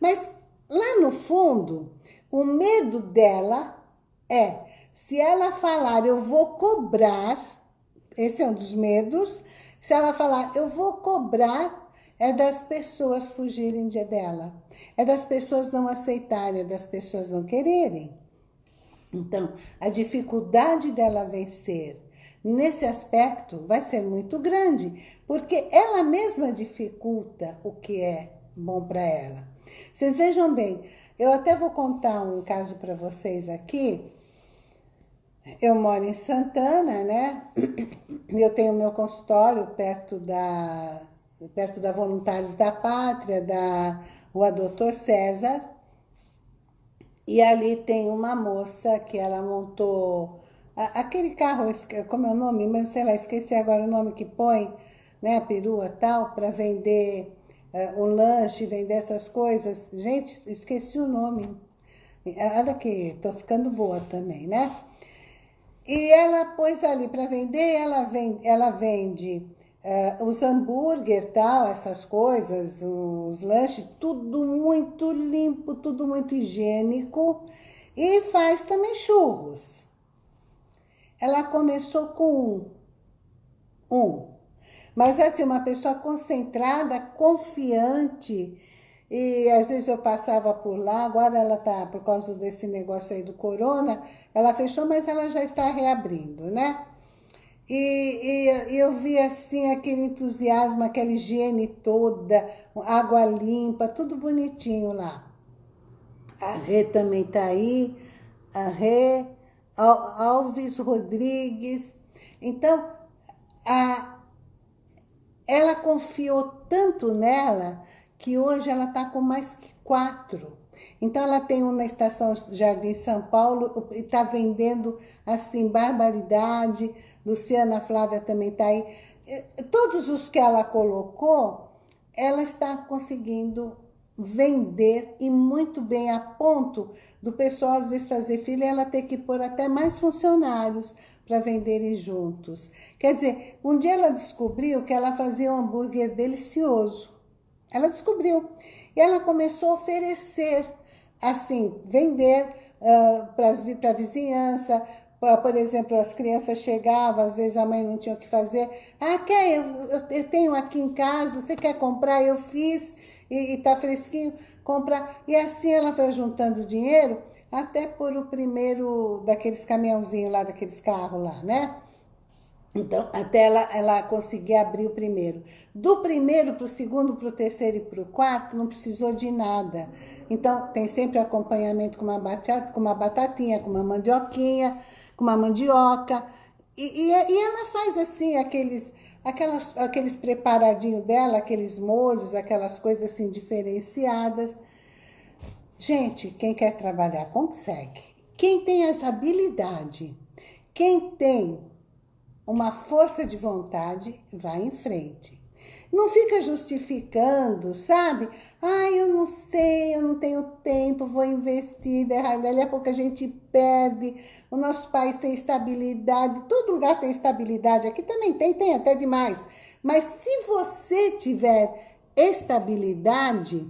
Speaker 1: Mas lá no fundo, o medo dela é, se ela falar, eu vou cobrar, esse é um dos medos, se ela falar, eu vou cobrar é das pessoas fugirem de dela. É das pessoas não aceitarem, é das pessoas não quererem. Então, a dificuldade dela vencer nesse aspecto vai ser muito grande, porque ela mesma dificulta o que é bom para ela. Vocês vejam bem, eu até vou contar um caso para vocês aqui. Eu moro em Santana, né? Eu tenho meu consultório perto da perto da Voluntários da Pátria, da Rua Doutor César. E ali tem uma moça que ela montou aquele carro, como é o nome? Mas sei lá, esqueci agora o nome que põe, né, a perua tal, para vender uh, o lanche, vender essas coisas. Gente, esqueci o nome. Olha aqui, tô ficando boa também, né? E ela pôs ali para vender, ela vende, ela vende Uh, os hambúrguer, tal, essas coisas, os lanches, tudo muito limpo, tudo muito higiênico. E faz também churros. Ela começou com um. Um. Mas assim, uma pessoa concentrada, confiante. E às vezes eu passava por lá, agora ela tá, por causa desse negócio aí do corona, ela fechou, mas ela já está reabrindo, né? E, e, eu vi assim aquele entusiasmo, aquela higiene toda, água limpa, tudo bonitinho lá. A Rê também tá aí, a Rê, Alves Rodrigues. Então, a, ela confiou tanto nela que hoje ela está com mais que quatro. Então, ela tem um na Estação Jardim São Paulo e está vendendo, assim, barbaridade, Luciana Flávia também está aí. Todos os que ela colocou, ela está conseguindo vender e muito bem a ponto do pessoal às vezes fazer filha ela ter que pôr até mais funcionários para venderem juntos. Quer dizer, um dia ela descobriu que ela fazia um hambúrguer delicioso. Ela descobriu. E ela começou a oferecer, assim, vender uh, para a vizinhança, por exemplo, as crianças chegavam, às vezes a mãe não tinha o que fazer. Ah, quer? Eu, eu, eu tenho aqui em casa, você quer comprar? Eu fiz e está fresquinho, comprar. E assim ela foi juntando dinheiro até por o primeiro daqueles caminhãozinhos lá, daqueles carros lá, né? Então, até ela, ela conseguir abrir o primeiro. Do primeiro para o segundo, para o terceiro e para o quarto, não precisou de nada. Então, tem sempre acompanhamento com uma, batata, com uma batatinha, com uma mandioquinha, com uma mandioca. E, e, e ela faz assim, aqueles, aquelas, aqueles preparadinhos dela, aqueles molhos, aquelas coisas assim diferenciadas. Gente, quem quer trabalhar consegue. Quem tem essa habilidade, quem tem uma força de vontade, vai em frente. Não fica justificando, sabe? Ai, eu não sei, eu não tenho tempo, vou investir, dali a pouco a gente perde, o nosso país tem estabilidade, todo lugar tem estabilidade, aqui também tem, tem até demais. Mas se você tiver estabilidade,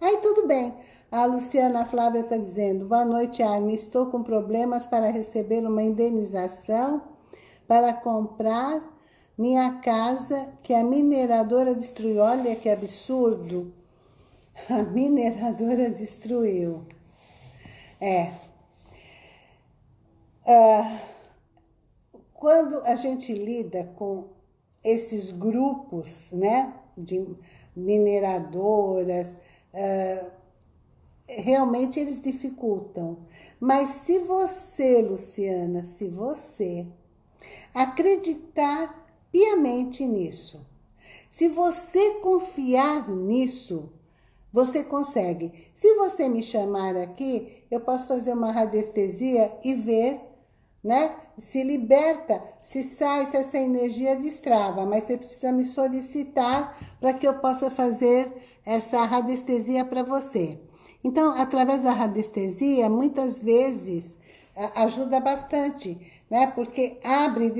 Speaker 1: aí tudo bem. A Luciana Flávia está dizendo, boa noite, Armin, estou com problemas para receber uma indenização para comprar minha casa que a mineradora destruiu. Olha que absurdo. A mineradora destruiu. É. Ah, quando a gente lida com esses grupos, né, de mineradoras, ah, realmente eles dificultam. Mas se você, Luciana, se você acreditar piamente nisso. Se você confiar nisso, você consegue. Se você me chamar aqui, eu posso fazer uma radiestesia e ver, né? Se liberta, se sai, se essa energia destrava. Mas você precisa me solicitar para que eu possa fazer essa radiestesia para você. Então, através da radiestesia, muitas vezes ajuda bastante, né? Porque abre,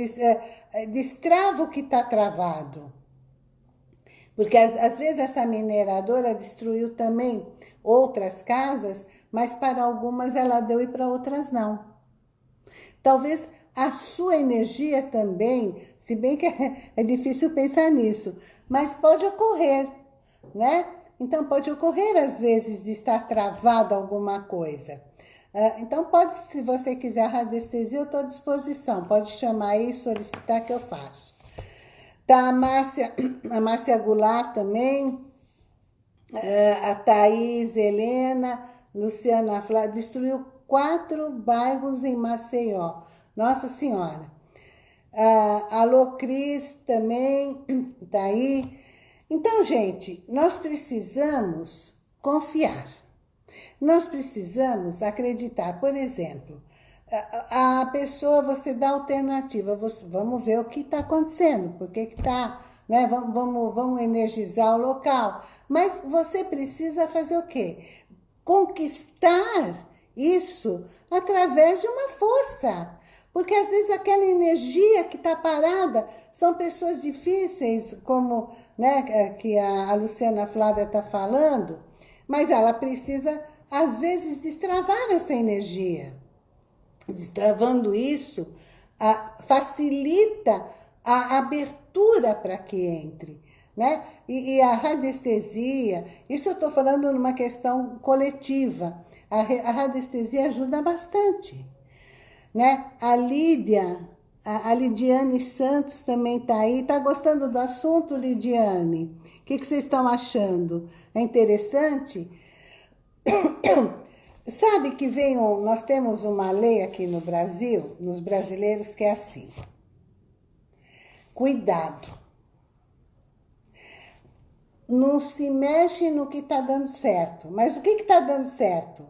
Speaker 1: é, destrava o que está travado. Porque às, às vezes essa mineradora destruiu também outras casas, mas para algumas ela deu e para outras não. Talvez a sua energia também, se bem que é, é difícil pensar nisso, mas pode ocorrer, né? Então pode ocorrer às vezes de estar travada alguma coisa. É, então, pode, se você quiser radiestesia, eu estou à disposição. Pode chamar aí e solicitar que eu faço. Tá, a Márcia, a Márcia Goulart também, é, a Thaís, Helena, Luciana Flá, destruiu quatro bairros em Maceió. Nossa Senhora. A Alô Cris também está aí. Então, gente, nós precisamos confiar. Nós precisamos acreditar, por exemplo, a, pessoa, você dá alternativa, você, vamos ver o que está acontecendo, por que está, né? Vamos, vamos, vamos energizar o local. Mas você precisa fazer o quê? Conquistar isso através de uma força. Porque às vezes aquela energia que está parada são pessoas difíceis, como né, que a Luciana Flávia está falando, mas ela precisa, às vezes, destravar essa energia. Destravando isso, a, facilita a abertura para que entre. Né? E, e, a radiestesia, isso eu estou falando numa questão coletiva, a, a radiestesia ajuda bastante. Né? A Lídia, a, a Lidiane Santos também está aí. Está gostando do assunto, Lidiane? Que, que vocês estão achando? É interessante? Sabe que vem nós temos uma lei aqui no Brasil, nos brasileiros, que é assim. Cuidado. Não se mexe no que está dando certo. Mas o que está dando certo?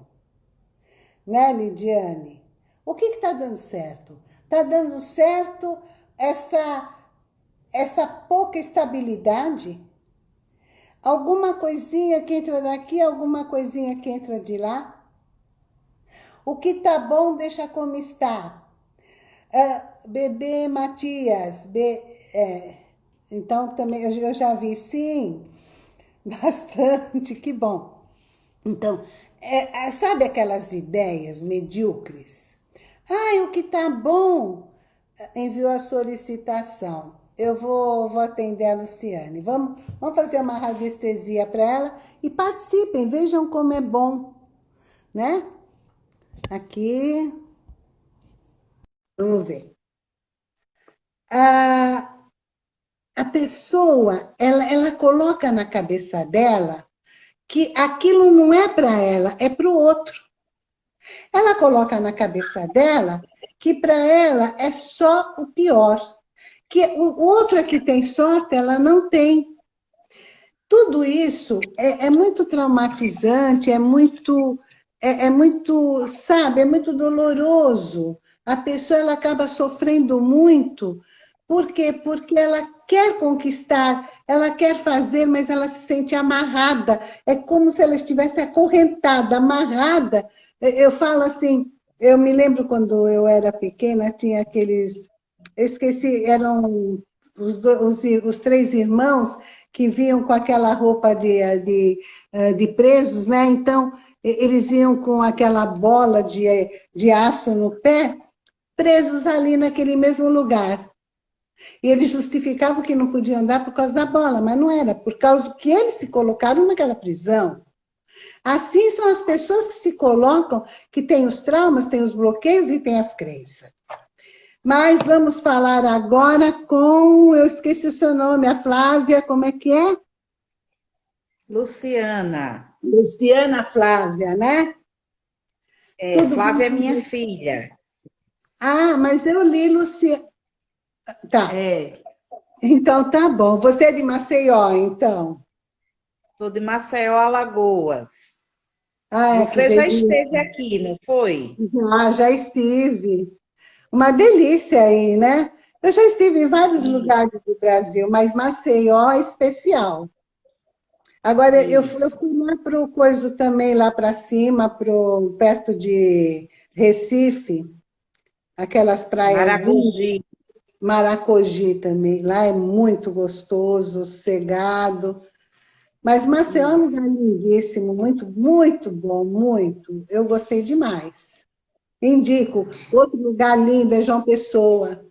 Speaker 1: Né, Lidiane? O que está dando certo? Está dando certo essa, essa pouca estabilidade Alguma coisinha que entra daqui, alguma coisinha que entra de lá. O que tá bom, deixa como está. Uh, bebê Matias, be, é, então também eu já vi, sim, bastante, que bom. Então, é, é, sabe aquelas ideias medíocres? Ah, o que tá bom, enviou a solicitação eu vou, vou atender a Luciane. Vamos, vamos fazer uma radiestesia para ela e participem, vejam como é bom, né? Aqui. Vamos ver. A, a pessoa, ela, ela coloca na cabeça dela que aquilo não é para ela, é para o outro. Ela coloca na cabeça dela que para ela é só o pior que o outro é que tem sorte, ela não tem. Tudo isso é, é muito traumatizante, é muito, é, é muito, sabe, é muito doloroso. A pessoa ela acaba sofrendo muito. Por quê? Porque ela quer conquistar, ela quer fazer, mas ela se sente amarrada. É como se ela estivesse acorrentada, amarrada. Eu falo assim, eu me lembro quando eu era pequena, tinha aqueles... Eu esqueci, eram os, os, os três irmãos que vinham com aquela roupa de, de, eh, de presos, né? Então, eles iam com aquela bola de, de aço no pé, presos ali naquele mesmo lugar. E eles justificavam que não podiam andar por causa da bola, mas não era, por causa que eles se colocaram naquela prisão. Assim são as pessoas que se colocam, que têm os traumas, têm os bloqueios e têm as crenças. Mas vamos falar agora com, eu esqueci o seu nome, a Flávia, como é que é?
Speaker 2: Luciana.
Speaker 1: Luciana Flávia, né?
Speaker 2: É, Flávia bem? é minha filha.
Speaker 1: Ah, mas eu li Luciana. Tá.
Speaker 2: É.
Speaker 1: Então tá bom. Você é de Maceió, então?
Speaker 2: Sou de Maceió, Alagoas. Ah, é, Você já esteve aqui, não foi?
Speaker 1: Já, já estive uma delícia aí, né? Eu já estive em vários lugares do Brasil, mas Maceió é especial. Agora, eu, eu, fui lá para o coisa também, lá para cima, pro, perto de Recife, aquelas praias...
Speaker 2: Maracogi.
Speaker 1: Maracogi também, lá é muito gostoso, sossegado. Mas Maceió é um lugar lindíssimo, muito, muito bom, muito. Eu gostei demais. Indico. Outro lugar lindo é João Pessoa,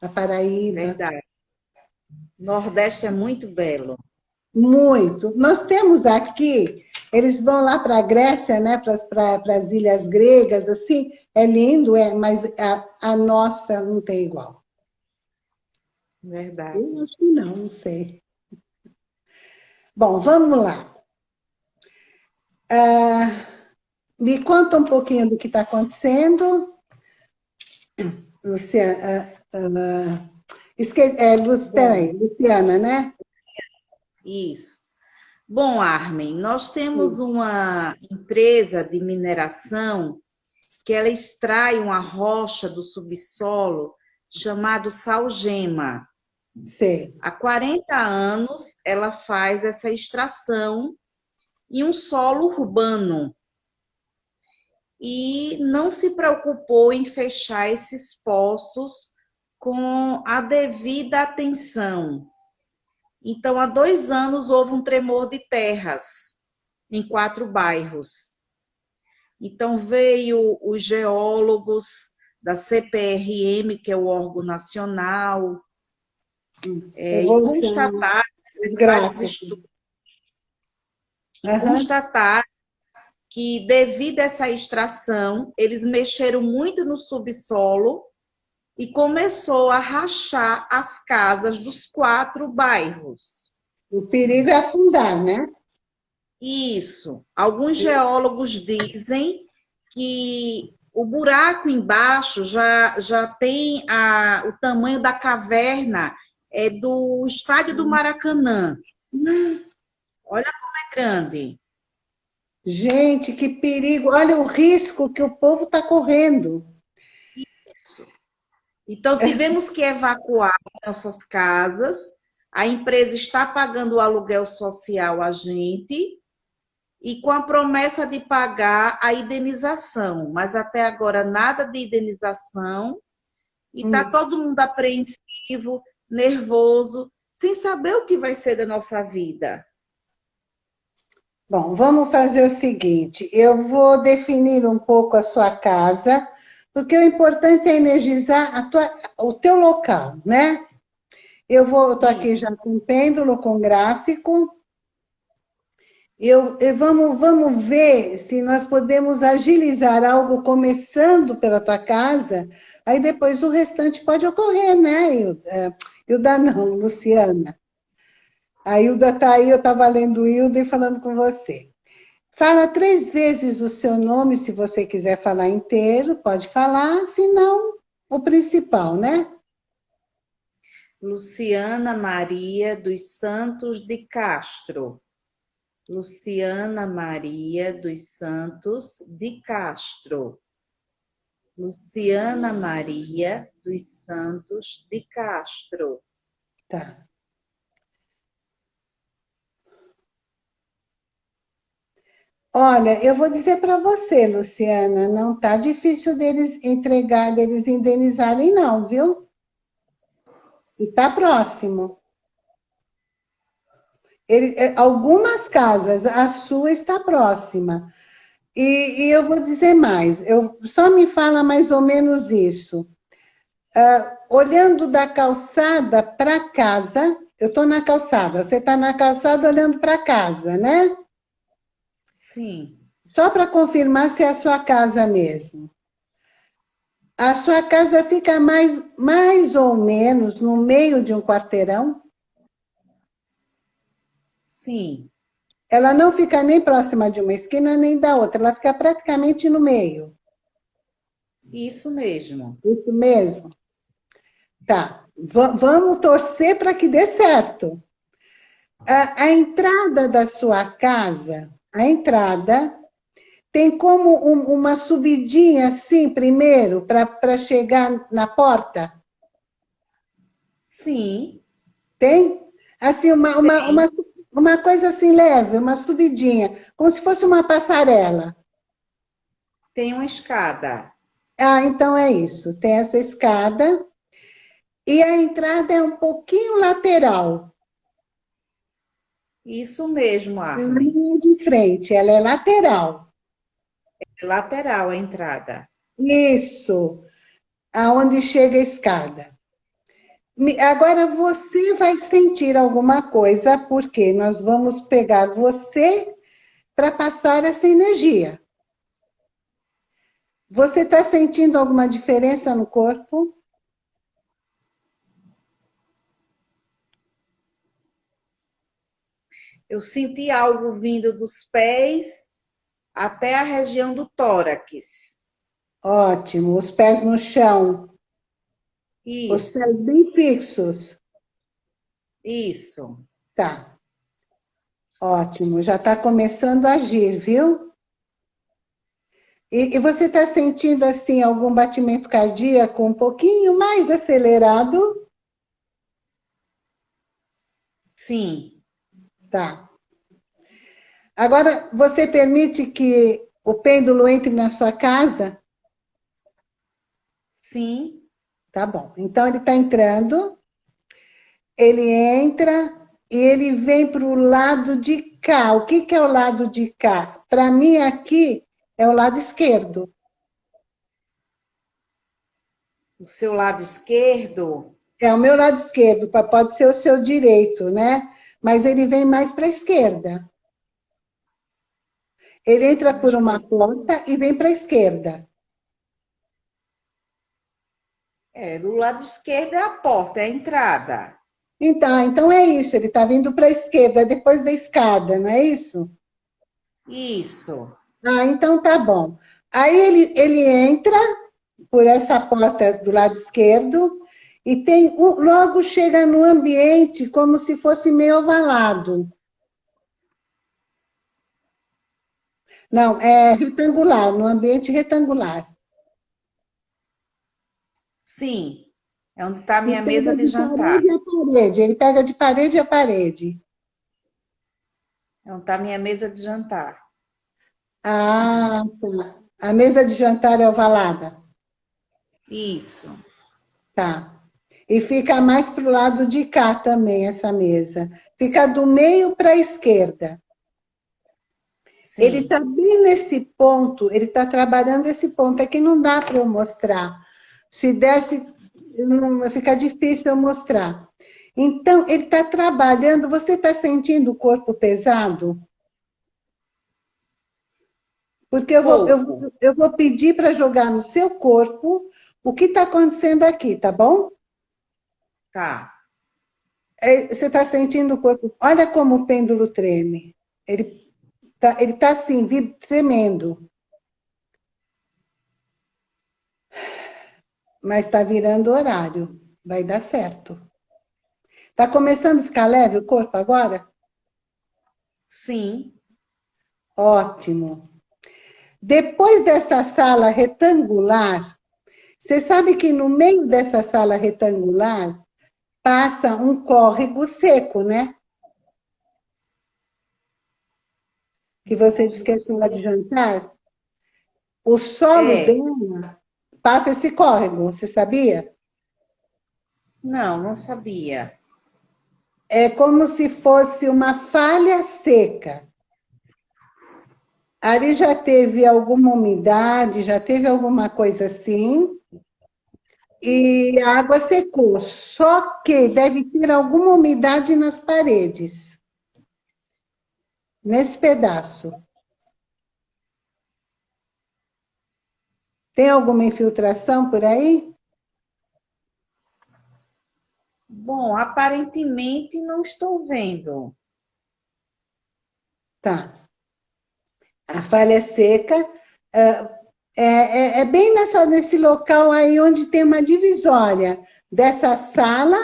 Speaker 1: a Paraíba.
Speaker 2: Verdade. Nordeste é muito belo.
Speaker 1: Muito. Nós temos aqui, eles vão lá para a Grécia, né, para as ilhas gregas, assim, é lindo, é, mas a, a nossa não tem igual.
Speaker 2: Verdade.
Speaker 1: Eu acho que não, não sei. Bom, vamos lá. Ah, me conta um pouquinho do que está acontecendo. Luciana, uh, uh, esque, é, Lu, peraí, Luciana, né?
Speaker 2: Isso. Bom, Armin, nós temos uma empresa de mineração que ela extrai uma rocha do subsolo chamado salgema.
Speaker 1: Sim.
Speaker 2: Há 40 anos ela faz essa extração em um solo urbano e não se preocupou em fechar esses poços com a devida atenção. Então, há dois anos houve um tremor de terras em quatro bairros. Então, veio os geólogos da CPRM, que é o órgão nacional, é, e constatar,
Speaker 1: Graças.
Speaker 2: Uhum. constatar que devido a essa extração, eles mexeram muito no subsolo e começou a rachar as casas dos quatro bairros.
Speaker 1: O perigo é afundar, né?
Speaker 2: Isso. Alguns geólogos dizem que o buraco embaixo já, já tem a, o tamanho da caverna é do estádio do Maracanã. Hum. Olha como é grande.
Speaker 1: Gente, que perigo! Olha o risco que o povo está correndo.
Speaker 2: Isso. Então, tivemos que evacuar nossas casas. A empresa está pagando o aluguel social a gente e com a promessa de pagar a indenização. Mas até agora, nada de indenização. E está hum. todo mundo apreensivo, nervoso, sem saber o que vai ser da nossa vida.
Speaker 1: Bom, vamos fazer o seguinte, eu vou definir um pouco a sua casa, porque o importante é energizar tua, o teu local, né? Eu vou, estou aqui já com pêndulo, com gráfico. Eu, eu, vamos, vamos ver se nós podemos agilizar algo começando pela tua casa, aí depois o restante pode ocorrer, né, Hilda? Hilda não, Luciana. A Hilda está aí, eu estava lendo Hilda e falando com você. Fala três vezes o seu nome, se você quiser falar inteiro, pode falar, se não, o principal, né?
Speaker 2: Luciana Maria dos Santos de Castro. Luciana Maria dos Santos de Castro. Luciana Maria dos Santos de Castro.
Speaker 1: Tá. Olha, eu vou dizer para você, Luciana, não tá difícil deles entregar, deles indenizarem não, viu? E tá próximo. Ele, é, algumas casas, a sua está próxima. E, e, eu vou dizer mais, eu, só me fala mais ou menos isso. Uh, olhando da calçada para casa, eu estou na calçada, você está na calçada olhando para casa, né?
Speaker 2: Sim.
Speaker 1: Só para confirmar se é a sua casa mesmo. A sua casa fica mais, mais ou menos no meio de um quarteirão?
Speaker 2: Sim.
Speaker 1: Ela não fica nem próxima de uma esquina nem da outra, ela fica praticamente no meio.
Speaker 2: Isso mesmo.
Speaker 1: Isso mesmo. Tá, v vamos torcer para que dê certo. A, a, entrada da sua casa, a entrada, tem como um, uma subidinha assim, primeiro, para chegar na porta?
Speaker 2: Sim.
Speaker 1: Tem? Assim, uma, uma, uma, uma coisa assim leve, uma subidinha, como se fosse uma passarela.
Speaker 2: Tem uma escada.
Speaker 1: Ah, então é isso. Tem essa escada. E a entrada é um pouquinho lateral.
Speaker 2: Isso mesmo, Armin.
Speaker 1: Linha de frente, ela é lateral.
Speaker 2: É lateral a entrada.
Speaker 1: Isso. Aonde chega a escada. Agora você vai sentir alguma coisa, porque nós vamos pegar você para passar essa energia. Você está sentindo alguma diferença no corpo?
Speaker 2: Eu senti algo vindo dos pés até a região do tórax.
Speaker 1: Ótimo. Os pés no chão.
Speaker 2: Isso.
Speaker 1: Os pés bem fixos.
Speaker 2: Isso.
Speaker 1: Tá. Ótimo, já está começando a agir, viu? E, e você está sentindo, assim, algum batimento cardíaco um pouquinho mais acelerado?
Speaker 2: Sim.
Speaker 1: Tá. Agora, você permite que o pêndulo entre na sua casa?
Speaker 2: Sim.
Speaker 1: Tá bom. Então, ele está entrando, ele entra e ele vem para o lado de cá. O que, que é o lado de cá? Para mim, aqui, é o lado esquerdo.
Speaker 2: O seu lado esquerdo?
Speaker 1: É o meu lado esquerdo, pode ser o seu direito, né? Mas ele vem mais para a esquerda. Ele entra por uma porta e vem para a esquerda.
Speaker 2: É, do lado esquerdo é a porta, é a entrada.
Speaker 1: Então, então é isso, ele está vindo para a esquerda, depois da escada, não é isso?
Speaker 2: Isso.
Speaker 1: Ah, então tá bom. Aí ele, ele entra por essa porta do lado esquerdo e tem logo chega no ambiente como se fosse meio ovalado. Não, é retangular, no ambiente retangular.
Speaker 2: Sim, é onde está a minha mesa de, de jantar.
Speaker 1: Parede a parede. Ele pega de parede a parede.
Speaker 2: É onde está a minha mesa de jantar.
Speaker 1: Ah, tá. A mesa de jantar é ovalada?
Speaker 2: Isso.
Speaker 1: Tá. E fica mais para o lado de cá também, essa mesa. Fica do meio para a esquerda. Sim. Ele está bem nesse ponto, ele está trabalhando esse ponto. Aqui não dá para eu mostrar. Se desse, não ficar difícil eu mostrar. Então, ele está trabalhando, você está sentindo o corpo pesado? Porque eu vou, eu, eu vou pedir para jogar no seu corpo o que está acontecendo aqui, tá bom?
Speaker 2: Tá.
Speaker 1: É, você está sentindo o corpo. Olha como o pêndulo treme. Ele está ele tá assim, tremendo. mas está virando horário. Vai dar certo. Está começando a ficar leve o corpo agora?
Speaker 2: Sim.
Speaker 1: Ótimo. Depois dessa sala retangular, você sabe que no meio dessa sala retangular passa um córrego seco, né? Que você disse que é de jantar. O solo é. dela passa esse córrego, você sabia?
Speaker 2: Não, não sabia.
Speaker 1: É como se fosse uma falha seca. Ali já teve alguma umidade, já teve alguma coisa assim, e a água secou. Só que deve ter alguma umidade nas paredes. Nesse pedaço. Tem alguma infiltração por aí?
Speaker 2: Bom, aparentemente não estou vendo.
Speaker 1: Tá. A falha seca é, é, é bem nessa, nesse local aí onde tem uma divisória dessa sala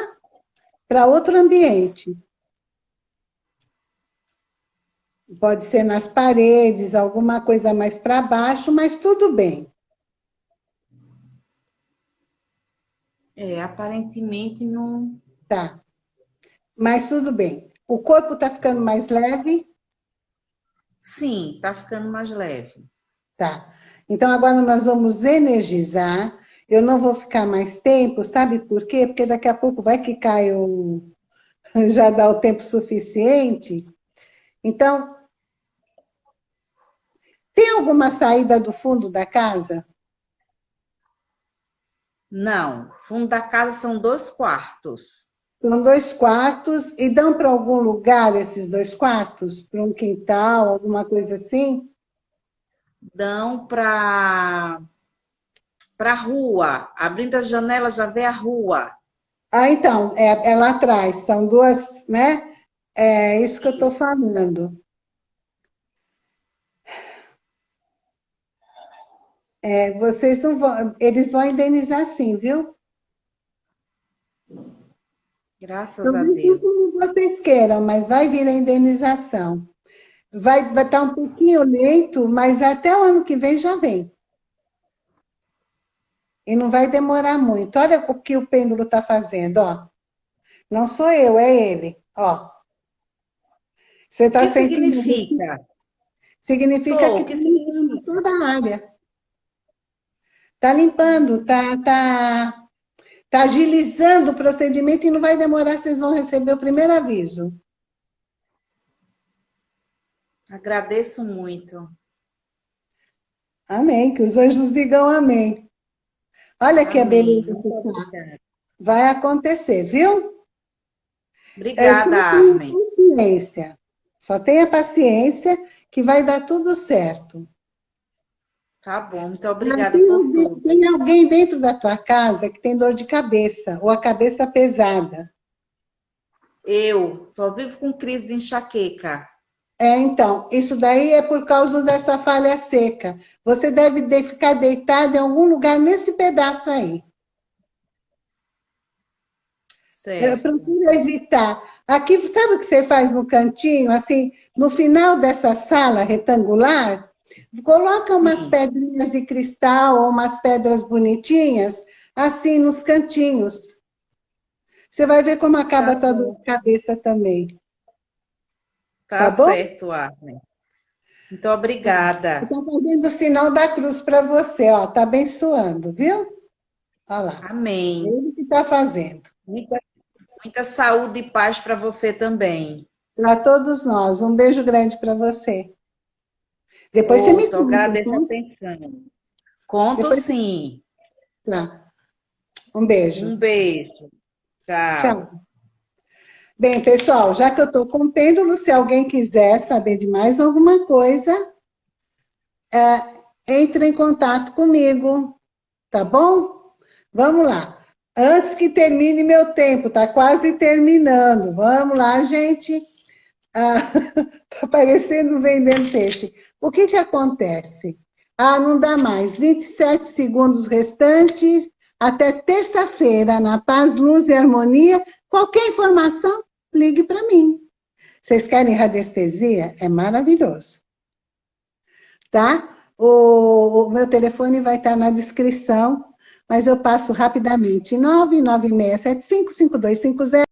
Speaker 1: para outro ambiente. Pode ser nas paredes, alguma coisa mais para baixo, mas tudo bem.
Speaker 2: É, aparentemente não...
Speaker 1: Tá. Mas tudo bem. O corpo está ficando mais leve?
Speaker 2: Sim, está ficando mais leve.
Speaker 1: Tá. Então, agora nós vamos energizar. Eu não vou ficar mais tempo, sabe por quê? Porque daqui a pouco vai que cai o... Já dá o tempo suficiente. Então, tem alguma saída do fundo da casa?
Speaker 2: Não, fundo da casa são dois quartos.
Speaker 1: São dois quartos e dão para algum lugar esses dois quartos? Para um quintal, alguma coisa assim?
Speaker 2: Dão para para a rua. Abrindo a janela já vê a rua.
Speaker 1: Ah, então, é, é lá atrás. São duas, né? É isso que eu estou falando. É, vocês não vão, eles vão indenizar sim, viu?
Speaker 2: Graças a Deus.
Speaker 1: Como vocês queiram, mas vai vir a indenização. Vai, vai estar um pouquinho lento, mas até o ano que vem já vem. E não vai demorar muito. Olha o que o pêndulo está fazendo, ó. Não sou eu, é ele, ó.
Speaker 2: Você está sentindo... significa?
Speaker 1: Significa Pô, que, que toda a área. Está limpando, está tá, tá agilizando o procedimento e não vai demorar, vocês vão receber o primeiro aviso.
Speaker 2: Agradeço muito.
Speaker 1: Amém, que os anjos digam amém. Olha que amém. beleza Vai acontecer, viu?
Speaker 2: Obrigada, é, Armin.
Speaker 1: Paciência. Só tenha paciência que vai dar tudo certo.
Speaker 2: Tá bom, muito obrigada por tudo.
Speaker 1: Tem alguém dentro da tua casa que tem dor de cabeça, ou a cabeça pesada?
Speaker 2: Eu, só vivo com crise de enxaqueca.
Speaker 1: É, então, isso daí é por causa dessa falha seca. Você deve de ficar deitado em algum lugar nesse pedaço aí. Certo. Procura evitar. Aqui, sabe o que você faz no cantinho? Assim, no final dessa sala retangular, Coloca umas Sim. pedrinhas de cristal ou umas pedras bonitinhas, assim, nos cantinhos. Você vai ver como acaba tá a tua cabeça também.
Speaker 2: Tá, tá certo, Armin. Muito obrigada.
Speaker 1: Estou fazendo o sinal da cruz para você, ó. Tá abençoando, viu? Olha lá.
Speaker 2: Amém.
Speaker 1: É ele que está fazendo.
Speaker 2: Muita, muita saúde e paz para você também.
Speaker 1: Para todos nós. Um beijo grande para você. Depois oh, você me
Speaker 2: conta. Agradeço a atenção. Conto Depois... sim.
Speaker 1: Tá. Um beijo.
Speaker 2: Um beijo. Tchau. Tchau.
Speaker 1: Bem, pessoal, já que eu estou com pêndulo, se alguém quiser saber de mais alguma coisa, é, entre em contato comigo, tá bom? Vamos lá. Antes que termine meu tempo, tá quase terminando. Vamos lá, gente. Ah, tá parecendo vendendo peixe. O que que acontece? Ah, não dá mais. 27 segundos restantes, até terça-feira, na Paz, Luz e Harmonia. Qualquer informação, ligue para mim. Vocês querem radiestesia? É maravilhoso. Tá? O, meu telefone vai estar na descrição, mas eu passo rapidamente. 996755250